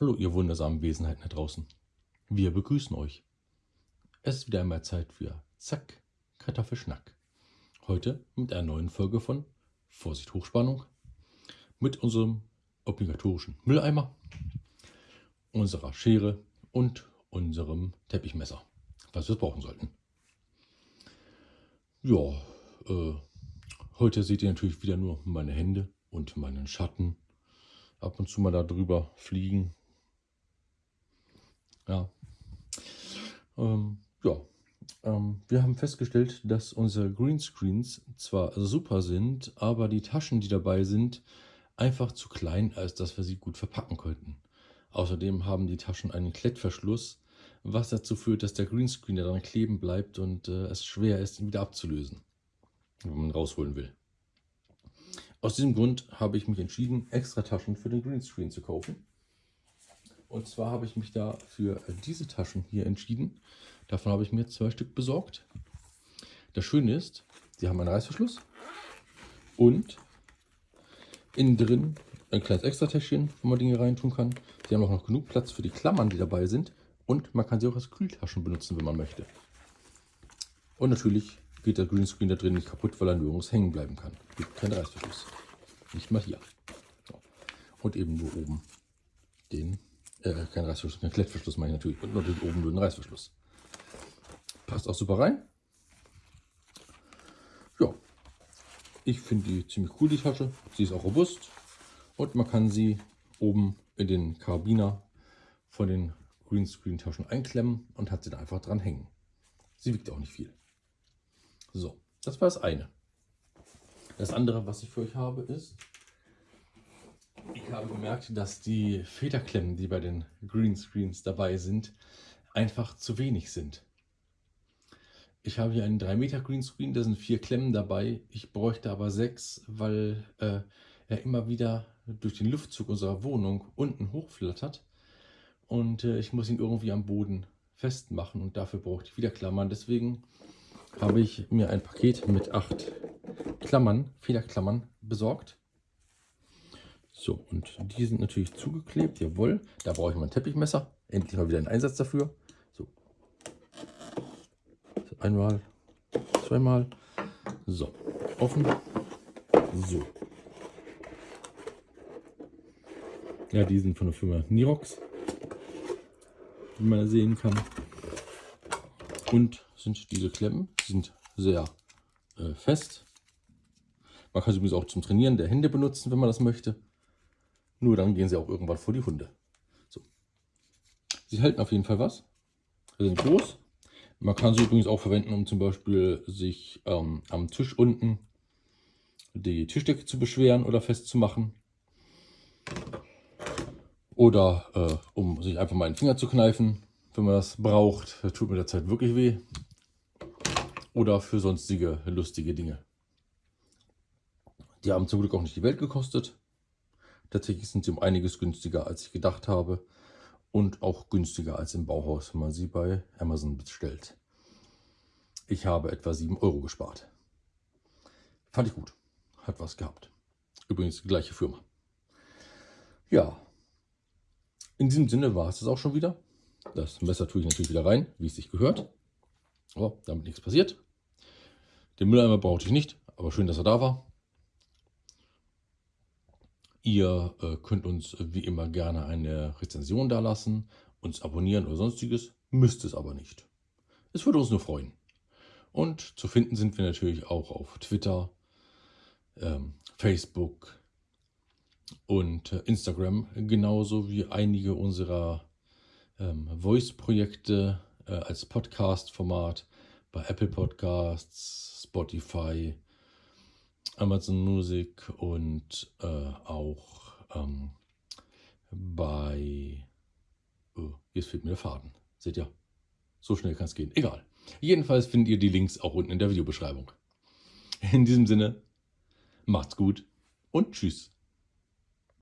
Hallo, ihr wundersamen Wesenheiten da draußen. Wir begrüßen euch. Es ist wieder einmal Zeit für Zack, Kartoffelschnack. Heute mit einer neuen Folge von Vorsicht Hochspannung mit unserem obligatorischen Mülleimer, unserer Schere und unserem Teppichmesser, was wir brauchen sollten. Ja, äh, heute seht ihr natürlich wieder nur meine Hände und meinen Schatten ab und zu mal da drüber fliegen ja. Ähm, ja. Ähm, wir haben festgestellt, dass unsere Greenscreens zwar super sind, aber die Taschen, die dabei sind, einfach zu klein, als dass wir sie gut verpacken könnten. Außerdem haben die Taschen einen Klettverschluss, was dazu führt, dass der Greenscreen daran kleben bleibt und äh, es schwer ist, ihn wieder abzulösen, wenn man rausholen will. Aus diesem Grund habe ich mich entschieden, extra Taschen für den Greenscreen zu kaufen. Und zwar habe ich mich da für diese Taschen hier entschieden. Davon habe ich mir zwei Stück besorgt. Das Schöne ist, sie haben einen Reißverschluss und innen drin ein kleines Extra-Täschchen, wo man Dinge reintun kann. Sie haben auch noch genug Platz für die Klammern, die dabei sind. Und man kann sie auch als Kühltaschen benutzen, wenn man möchte. Und natürlich geht der Greenscreen da drin nicht kaputt, weil er nirgends hängen bleiben kann. Gibt keinen Reißverschluss. Nicht mal hier. Und eben nur oben den äh, kein Reißverschluss, kein Klettverschluss meine ich natürlich. Und natürlich oben nur ein Reißverschluss. Passt auch super rein. Ja, ich finde die ziemlich cool, die Tasche. Sie ist auch robust. Und man kann sie oben in den Karabiner von den Greenscreen-Taschen einklemmen und hat sie da einfach dran hängen. Sie wiegt auch nicht viel. So, das war das eine. Das andere, was ich für euch habe, ist ich habe gemerkt, dass die Federklemmen, die bei den Greenscreens dabei sind, einfach zu wenig sind. Ich habe hier einen 3 Meter Greenscreen, da sind vier Klemmen dabei. Ich bräuchte aber sechs, weil äh, er immer wieder durch den Luftzug unserer Wohnung unten hochflattert. Und äh, ich muss ihn irgendwie am Boden festmachen und dafür brauche ich wieder Klammern. Deswegen habe ich mir ein Paket mit acht Klammern, Federklammern besorgt. So, und die sind natürlich zugeklebt, jawohl. Da brauche ich mal ein Teppichmesser. Endlich mal wieder einen Einsatz dafür. So. so einmal, zweimal. So, offen. So. Ja, die sind von der Firma Nirox, wie man sehen kann. Und sind diese Klemmen, die sind sehr äh, fest. Man kann sie übrigens auch zum Trainieren der Hände benutzen, wenn man das möchte. Nur dann gehen sie auch irgendwann vor die Hunde. So. Sie halten auf jeden Fall was. Sie sind groß. Man kann sie übrigens auch verwenden, um zum Beispiel sich ähm, am Tisch unten die Tischdecke zu beschweren oder festzumachen. Oder äh, um sich einfach mal einen Finger zu kneifen, wenn man das braucht. Das tut mit der Zeit wirklich weh. Oder für sonstige lustige Dinge. Die haben zum Glück auch nicht die Welt gekostet. Tatsächlich sind sie um einiges günstiger, als ich gedacht habe. Und auch günstiger als im Bauhaus, wenn man sie bei Amazon bestellt. Ich habe etwa 7 Euro gespart. Fand ich gut. Hat was gehabt. Übrigens die gleiche Firma. Ja. In diesem Sinne war es das auch schon wieder. Das Messer tue ich natürlich wieder rein, wie es sich gehört. Aber damit nichts passiert. Den Mülleimer brauchte ich nicht, aber schön, dass er da war. Ihr äh, könnt uns wie immer gerne eine Rezension da lassen, uns abonnieren oder sonstiges, müsst es aber nicht. Es würde uns nur freuen. Und zu finden sind wir natürlich auch auf Twitter, ähm, Facebook und äh, Instagram, genauso wie einige unserer ähm, Voice-Projekte äh, als Podcast-Format bei Apple Podcasts, Spotify, Amazon Music und äh, auch ähm, bei... Oh, jetzt fehlt mir der Faden. Seht ihr? So schnell kann es gehen. Egal. Jedenfalls findet ihr die Links auch unten in der Videobeschreibung. In diesem Sinne, macht's gut und tschüss.